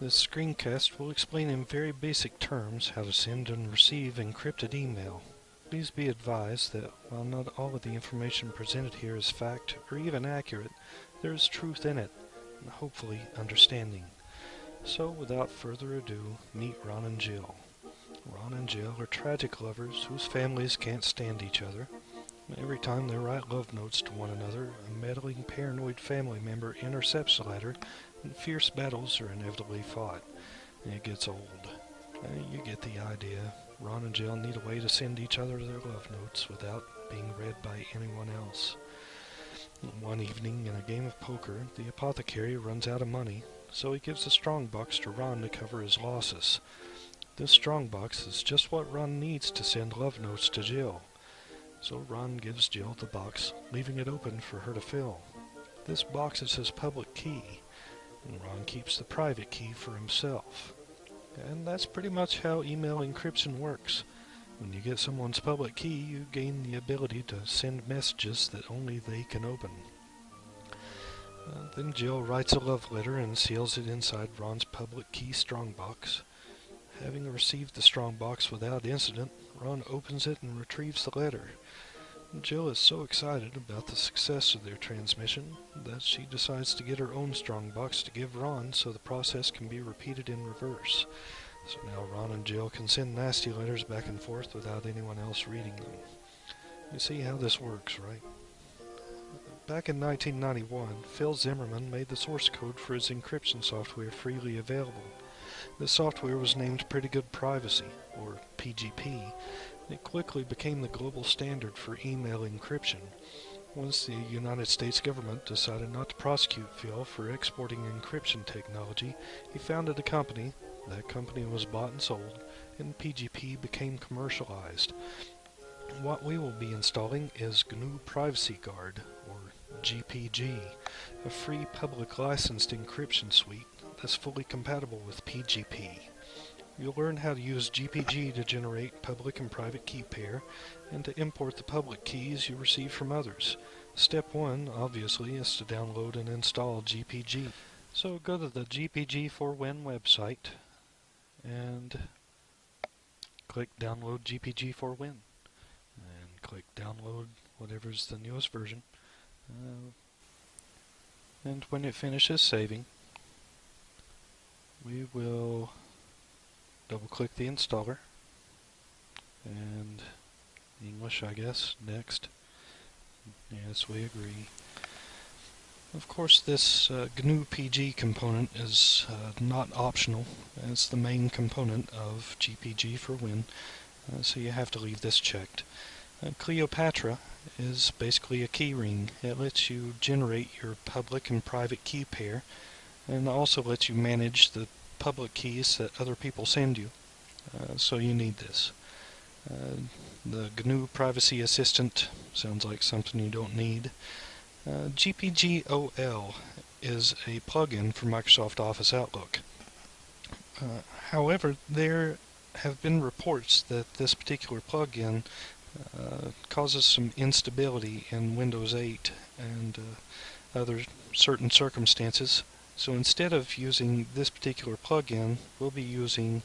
This screencast will explain in very basic terms how to send and receive encrypted email. Please be advised that while not all of the information presented here is fact or even accurate, there is truth in it, and hopefully understanding. So without further ado, meet Ron and Jill. Ron and Jill are tragic lovers whose families can't stand each other. Every time they write love notes to one another, a meddling paranoid family member intercepts the letter, and fierce battles are inevitably fought. and It gets old. Uh, you get the idea. Ron and Jill need a way to send each other their love notes without being read by anyone else. One evening in a game of poker, the apothecary runs out of money, so he gives a strongbox to Ron to cover his losses. This strongbox is just what Ron needs to send love notes to Jill. So Ron gives Jill the box, leaving it open for her to fill. This box is his public key, and Ron keeps the private key for himself. And that's pretty much how email encryption works. When you get someone's public key, you gain the ability to send messages that only they can open. Uh, then Jill writes a love letter and seals it inside Ron's public key strongbox. Having received the strongbox without incident, Ron opens it and retrieves the letter. Jill is so excited about the success of their transmission that she decides to get her own strongbox to give Ron so the process can be repeated in reverse. So now Ron and Jill can send nasty letters back and forth without anyone else reading them. You see how this works, right? Back in 1991, Phil Zimmermann made the source code for his encryption software freely available. The software was named Pretty Good Privacy, or PGP. It quickly became the global standard for email encryption. Once the United States government decided not to prosecute Phil for exporting encryption technology, he founded a company. That company was bought and sold, and PGP became commercialized. What we will be installing is GNU Privacy Guard, or GPG, a free public licensed encryption suite that's fully compatible with PGP. You'll learn how to use GPG to generate public and private key pair and to import the public keys you receive from others. Step 1, obviously, is to download and install GPG. So go to the GPG4Win website and click download GPG4Win and click download whatever's the newest version. Uh, and when it finishes saving, we will double click the installer. And English I guess. Next. Yes we agree. Of course this uh, GNU PG component is uh, not optional. It's the main component of GPG for Win. Uh, so you have to leave this checked. Uh, Kleopatra is basically a keyring. It lets you generate your public and private key pair and also lets you manage the public keys that other people send you. Uh, so you need this. Uh, the GNU Privacy Assistant sounds like something you don't need. Uh, GPGOL is a plugin for Microsoft Office Outlook. Uh, however, there have been reports that this particular plugin uh, causes some instability in Windows 8 and uh, other certain circumstances so instead of using this particular plugin, we'll be using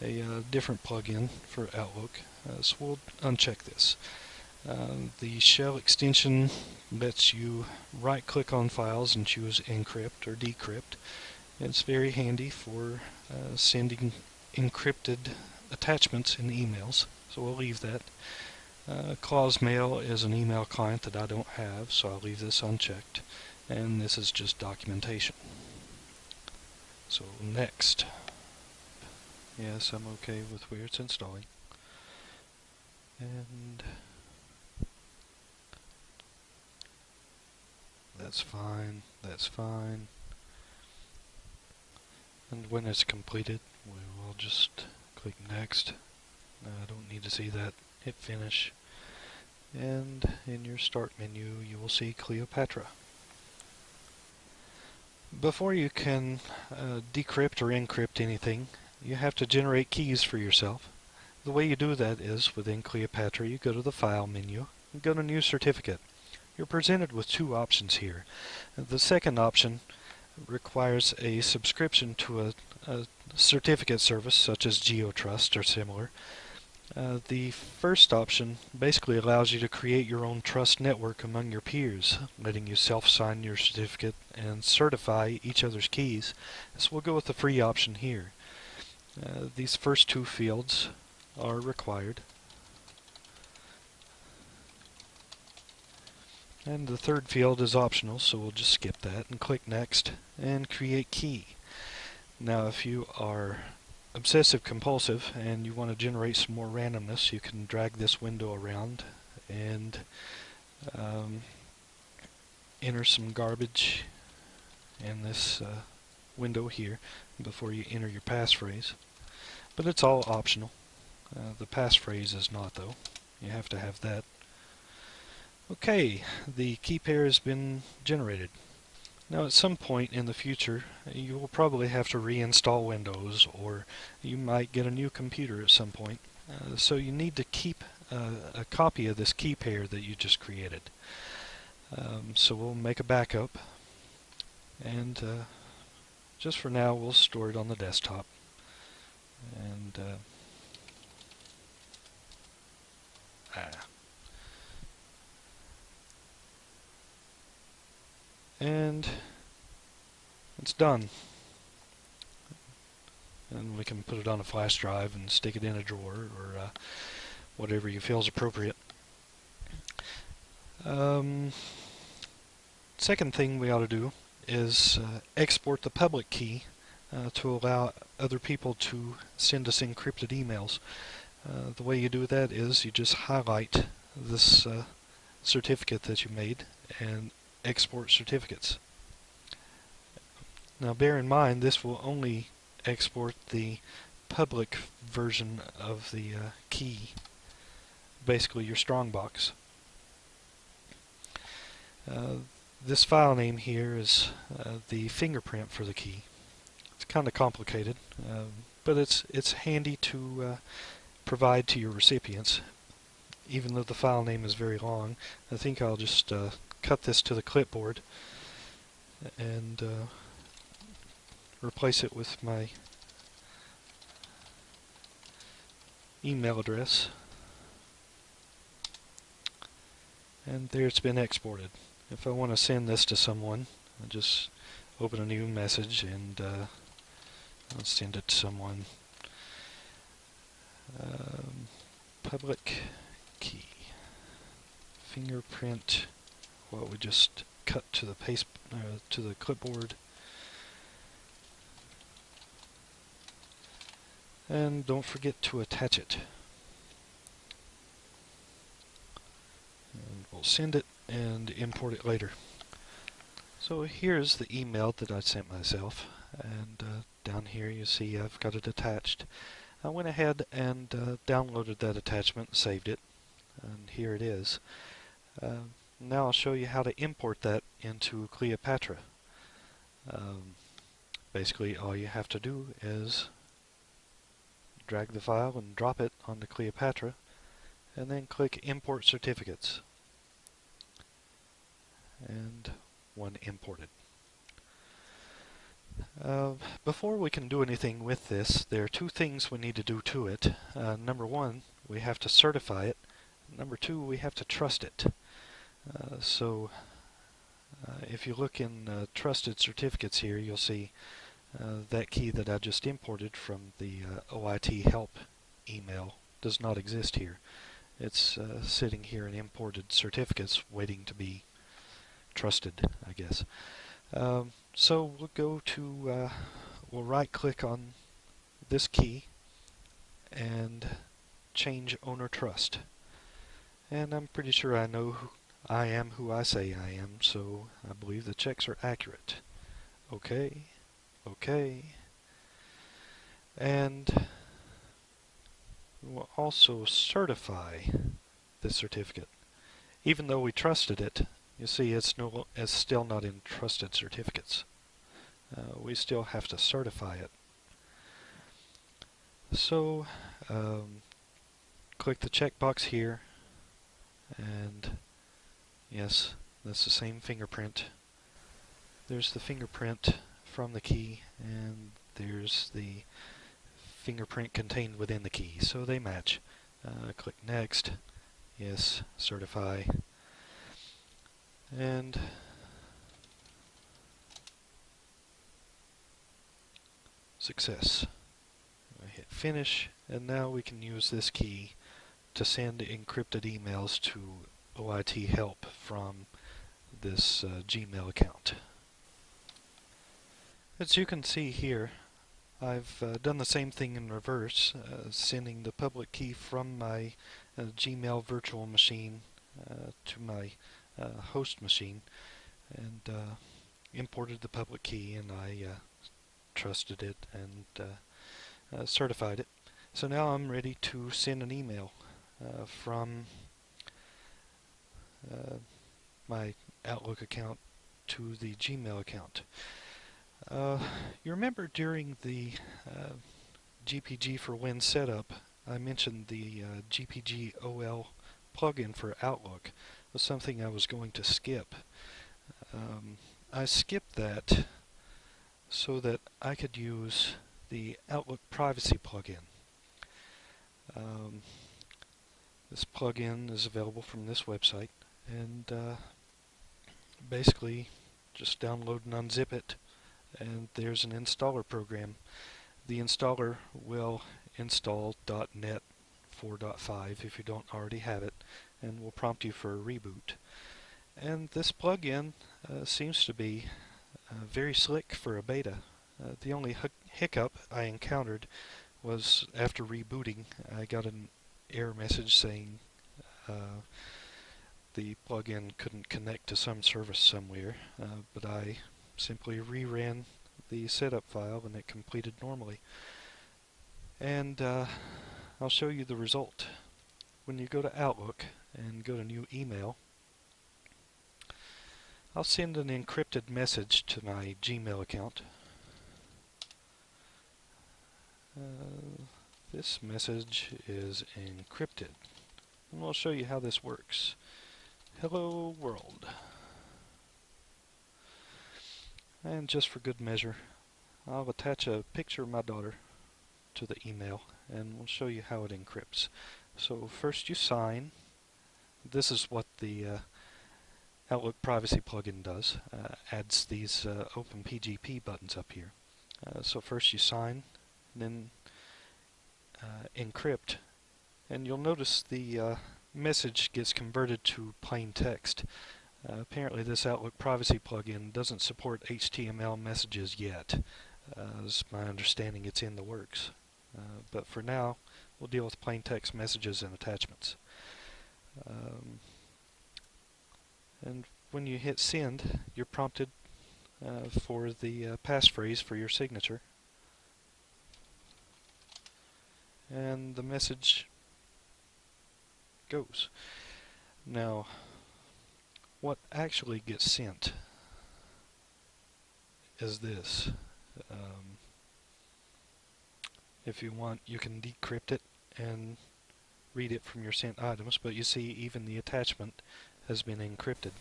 a uh, different plugin for Outlook. Uh, so we'll uncheck this. Uh, the shell extension lets you right click on files and choose encrypt or decrypt. It's very handy for uh, sending encrypted attachments in emails, so we'll leave that. Uh, Mail is an email client that I don't have, so I'll leave this unchecked. And this is just documentation. So next, yes, I'm okay with where it's installing. And that's fine, that's fine. And when it's completed, we will just click next. I don't need to see that. Hit finish. And in your start menu, you will see Kleopatra. Before you can uh, decrypt or encrypt anything, you have to generate keys for yourself. The way you do that is, within Kleopatra, you go to the File menu and go to New Certificate. You're presented with two options here. The second option requires a subscription to a, a certificate service such as GeoTrust or similar, uh, the first option basically allows you to create your own trust network among your peers, letting you self-sign your certificate and certify each other's keys. So we'll go with the free option here. Uh, these first two fields are required. And the third field is optional, so we'll just skip that and click Next and Create Key. Now if you are obsessive compulsive and you want to generate some more randomness, you can drag this window around and um, enter some garbage in this uh, window here before you enter your passphrase. But it's all optional. Uh, the passphrase is not though. You have to have that. Okay, the key pair has been generated. Now at some point in the future you will probably have to reinstall Windows or you might get a new computer at some point. Uh, so you need to keep uh, a copy of this key pair that you just created. Um, so we'll make a backup and uh, just for now we'll store it on the desktop and uh, ah. and it's done and we can put it on a flash drive and stick it in a drawer or uh, whatever you feel is appropriate. Um, second thing we ought to do is uh, export the public key uh, to allow other people to send us encrypted emails. Uh, the way you do that is you just highlight this uh, certificate that you made and export certificates. Now bear in mind this will only export the public version of the uh, key, basically your strongbox. Uh, this file name here is uh, the fingerprint for the key. It's kind of complicated, um, but it's it's handy to uh, provide to your recipients. Even though the file name is very long, I think I'll just uh, cut this to the clipboard and uh, replace it with my email address and there it's been exported. If I want to send this to someone, I just open a new message and uh, I'll send it to someone. Um, public key fingerprint what we just cut to the paste uh, to the clipboard. And don't forget to attach it. And we'll send it and import it later. So here's the email that I sent myself and uh, down here you see I've got it attached. I went ahead and uh, downloaded that attachment, saved it, and here it is. Uh, now I'll show you how to import that into Kleopatra. Um, basically all you have to do is drag the file and drop it onto Kleopatra, and then click import certificates and one imported. Uh, before we can do anything with this, there are two things we need to do to it. Uh, number one, we have to certify it. Number two, we have to trust it. Uh, so uh, if you look in uh, trusted certificates here, you'll see that key that I just imported from the OIT help email does not exist here. It's sitting here in imported certificates waiting to be trusted, I guess. Um, so we'll go to, uh, we'll right click on this key and change owner trust. And I'm pretty sure I know I am who I say I am, so I believe the checks are accurate. Okay, okay. And we'll also certify the certificate. Even though we trusted it, you see it's, no, it's still not in trusted certificates. Uh, we still have to certify it. So, um, click the checkbox here and Yes, that's the same fingerprint. There's the fingerprint from the key, and there's the fingerprint contained within the key, so they match. Uh, click Next, yes, certify, and success. I hit finish, and now we can use this key to send encrypted emails to OIT help from this uh, Gmail account. As you can see here, I've uh, done the same thing in reverse, uh, sending the public key from my uh, Gmail virtual machine uh, to my uh, host machine and imported the public key and I trusted it and certified it. So now I'm ready to send an email from my Outlook account to the Gmail account. Uh, you remember during the uh, GPG for Win setup, I mentioned the uh, GPG OL plugin for Outlook was something I was going to skip. Um, I skipped that so that I could use the Outlook privacy plugin. Um, this plugin is available from this website and uh, basically just download and unzip it and there's an installer program. The installer will install .NET 4.5 if you don't already have it and will prompt you for a reboot. And this plugin uh, seems to be uh, very slick for a beta. Uh, the only hiccup I encountered was after rebooting I got an error message saying uh, the plugin couldn't connect to some service somewhere, uh, but I simply reran the setup file and it completed normally. And uh, I'll show you the result. When you go to Outlook and go to New Email, I'll send an encrypted message to my Gmail account. Uh, this message is encrypted. And I'll show you how this works. Hello world. And just for good measure, I'll attach a picture of my daughter to the email and we'll show you how it encrypts. So first you sign. This is what the uh, Outlook Privacy plugin does. Uh, adds these uh, OpenPGP buttons up here. Uh, so first you sign, then uh, encrypt, and you'll notice the uh, message gets converted to plain text. Uh, apparently this Outlook privacy plugin doesn't support HTML messages yet. Uh, as my understanding it's in the works. Uh, but for now we'll deal with plain text messages and attachments. Um, and when you hit send you're prompted uh, for the uh, passphrase for your signature and the message goes. Now what actually gets sent is this. Um, if you want, you can decrypt it and read it from your sent items, but you see even the attachment has been encrypted.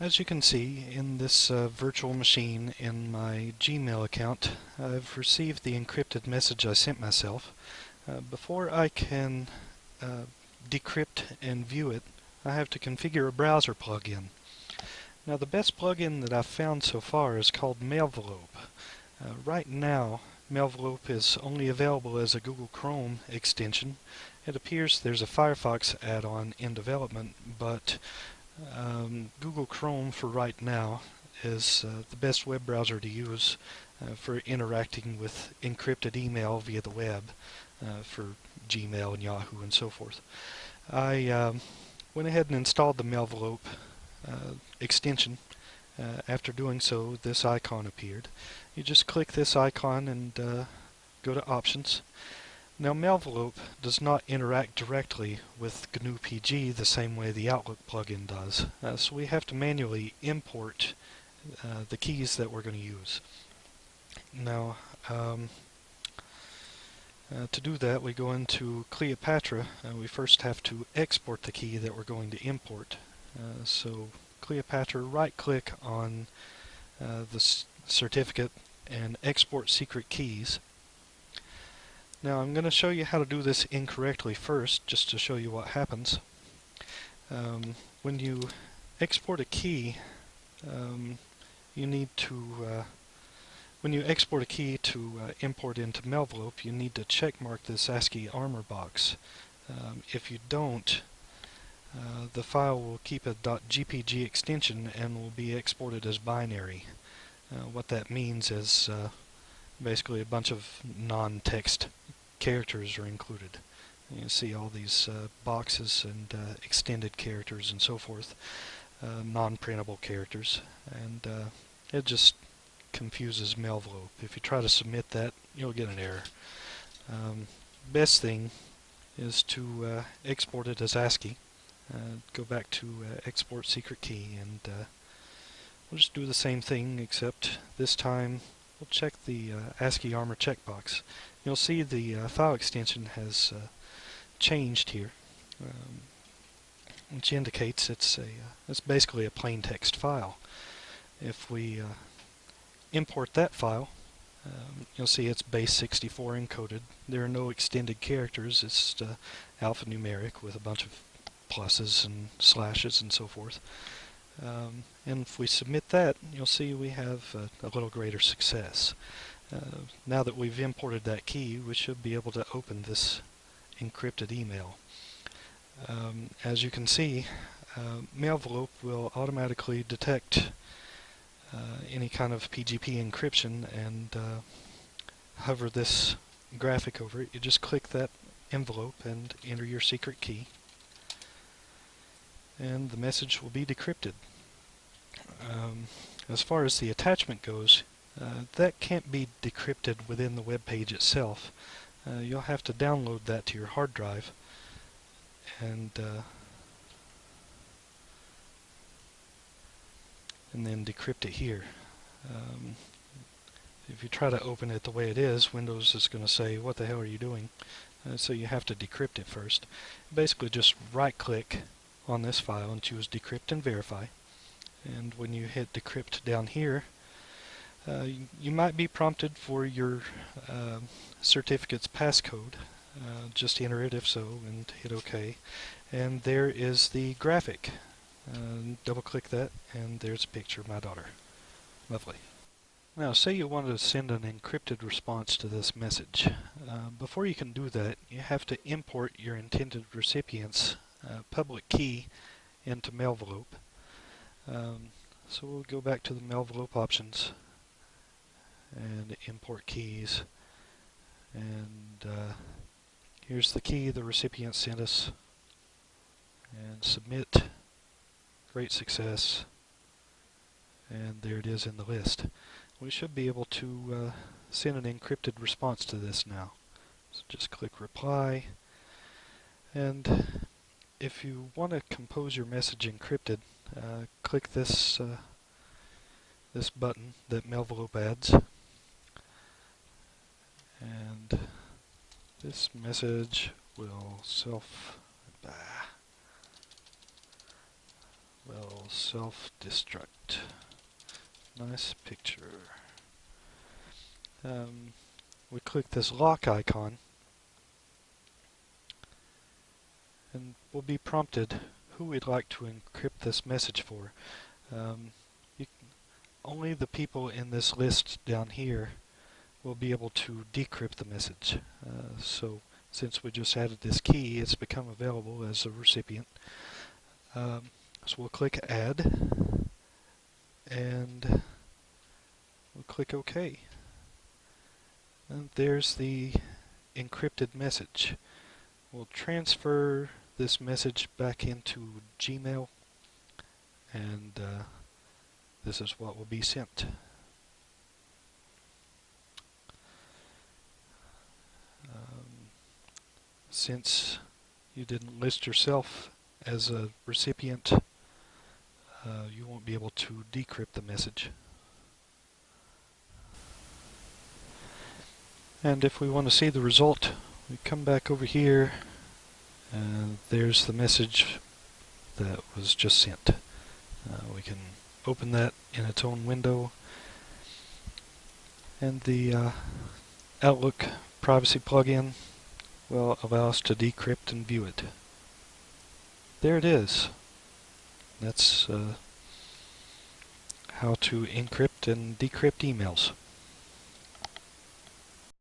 As you can see in this uh, virtual machine in my Gmail account, I've received the encrypted message I sent myself. Uh, before I can uh, decrypt and view it, I have to configure a browser plugin. Now the best plugin that I've found so far is called Mailvelope. Uh, right now Mailvelope is only available as a Google Chrome extension. It appears there's a Firefox add-on in development, but um, Google Chrome for right now is uh, the best web browser to use uh, for interacting with encrypted email via the web uh, for Gmail and Yahoo and so forth. I um, went ahead and installed the Mailvelope uh, extension. Uh, after doing so, this icon appeared. You just click this icon and uh, go to Options. Now Mailvelope does not interact directly with GNU PG the same way the Outlook plugin does. Uh, so we have to manually import uh, the keys that we're going to use. Now, um, uh, to do that, we go into Kleopatra, and we first have to export the key that we're going to import. Uh, so Kleopatra, right-click on uh, the certificate and export secret keys. Now I'm going to show you how to do this incorrectly first, just to show you what happens. Um, when you export a key, um, you need to, uh, when you export a key to uh, import into Mailvelope, you need to checkmark this ASCII armor box. Um, if you don't, uh, the file will keep a .gpg extension and will be exported as binary. Uh, what that means is uh, basically a bunch of non-text characters are included. You see all these uh, boxes and uh, extended characters and so forth, non-printable characters, and it just confuses Mailvelope. If you try to submit that, you'll get an error. Um, best thing is to export it as ASCII. go back to export secret key and We'll just do the same thing except this time we'll check the uh, ASCII armor checkbox. You'll see the uh, file extension has uh, changed here, um, which indicates it's a uh, it's basically a plain text file. If we uh, import that file, um, you'll see it's base 64 encoded. There are no extended characters. It's uh, alphanumeric with a bunch of pluses and slashes and so forth. Um, and if we submit that, you'll see we have a, little greater success. Uh, now that we've imported that key, we should be able to open this encrypted email. Um, as you can see, uh, Mailvelope will automatically detect any kind of PGP encryption and uh, hover this graphic over it. You just click that envelope and enter your secret key and the message will be decrypted. Um, as far as the attachment goes, uh, that can't be decrypted within the web page itself. Uh, you'll have to download that to your hard drive and uh, and then decrypt it here. Um, if you try to open it the way it is, Windows is going to say, what the hell are you doing? Uh, so you have to decrypt it first. Basically just right click on this file and choose decrypt and verify and when you hit decrypt down here uh, you, might be prompted for your uh, certificate's passcode uh, just enter it if so and hit OK and there is the graphic double click that and there's a picture of my daughter. Lovely. Now say you want to send an encrypted response to this message. Uh, before you can do that you have to import your intended recipient's uh, public key into Mailvelope. Um, so we'll go back to the Mailvelope options and import keys. And uh, here's the key the recipient sent us. And submit great success. And there it is in the list. We should be able to uh, send an encrypted response to this now. So just click reply. And if you want to compose your message encrypted, uh, click this uh, this button that Mailvelope adds, and this message will self bah, will self-destruct. Nice picture. Um, we click this lock icon and we'll be prompted who we'd like to encrypt this message for. Um, only the people in this list down here will be able to decrypt the message. Uh, so since we just added this key, it's become available as a recipient. Um, so we'll click Add, and we'll click OK. And there's the encrypted message. We'll transfer this message back into Gmail and uh, this is what will be sent. Um, since you didn't list yourself as a recipient, uh, you won't be able to decrypt the message. And if we want to see the result, we come back over here and there's the message that was just sent. Uh, we can open that in its own window And the uh, Outlook privacy plugin will allow us to decrypt and view it. There it is. That's uh, how to encrypt and decrypt emails.